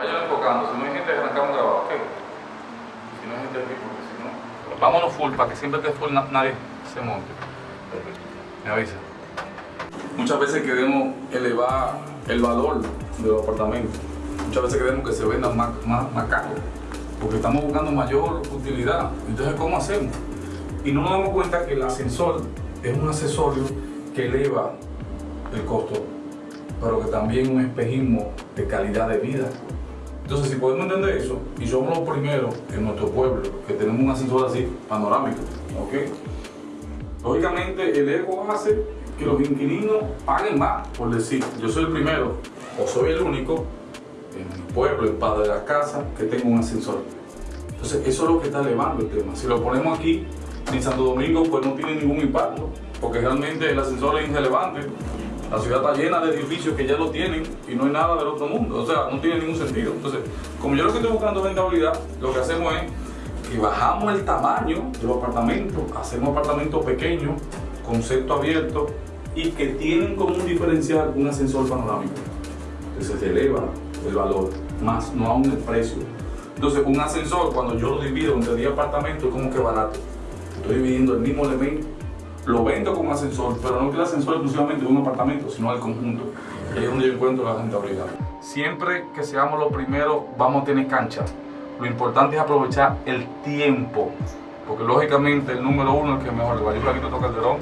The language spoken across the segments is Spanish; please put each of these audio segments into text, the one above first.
Vayan enfocando, si no hay gente, arrancamos grabado, ok. Si no hay gente aquí, porque si no. Vámonos full para que siempre que full na- nadie se monte. Me avisa. Muchas veces queremos elevar el valor de los apartamentos. Muchas veces queremos que se vendan más, más, más caros. Porque estamos buscando mayor utilidad. Entonces, ¿cómo hacemos? Y no nos damos cuenta que el ascensor es un accesorio que eleva el costo, pero que también es un espejismo de calidad de vida. Entonces, si podemos entender eso, y somos los primeros en nuestro pueblo que tenemos un ascensor así, panorámico, ¿ok? Lógicamente, el ego hace que los inquilinos paguen más, por decir, yo soy el primero, o soy el único en mi pueblo, el padre de la casa, que tengo un ascensor. Entonces, eso es lo que está elevando el tema. Si lo ponemos aquí, en Santo Domingo, pues no tiene ningún impacto, porque realmente el ascensor es irrelevante. La ciudad está llena de edificios que ya lo tienen y no hay nada del otro mundo, o sea, no tiene ningún sentido. Entonces, como yo lo que estoy buscando es rentabilidad, lo que hacemos es que bajamos el tamaño de los apartamentos, hacemos apartamentos pequeños, concepto abierto y que tienen como un diferencial un ascensor panorámico. Entonces se eleva el valor, más no aún el precio. Entonces un ascensor cuando yo lo divido entre 10 apartamentos es como que barato. Estoy dividiendo el mismo elemento, lo vendo como ascensor, pero no que el ascensor exclusivamente de un apartamento, sino al conjunto. Ahí es donde yo encuentro la rentabilidad. Siempre que seamos los primeros vamos a tener cancha. Lo importante es aprovechar el tiempo, porque lógicamente el número uno es el que mejor le va. Yo soy Aquito Calderón,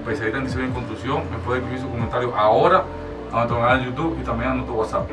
especialista en diseño y construcción. Me puede escribir su comentario ahora a nuestro canal de YouTube y también a nuestro WhatsApp.